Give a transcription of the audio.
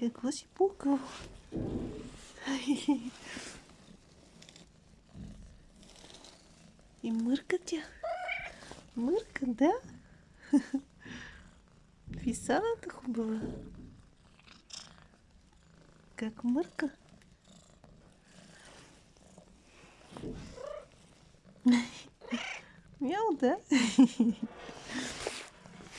Какво си пукал? И мърка тя. Мърка, да? Фисаната хубава. Как мърка? Мяу, да?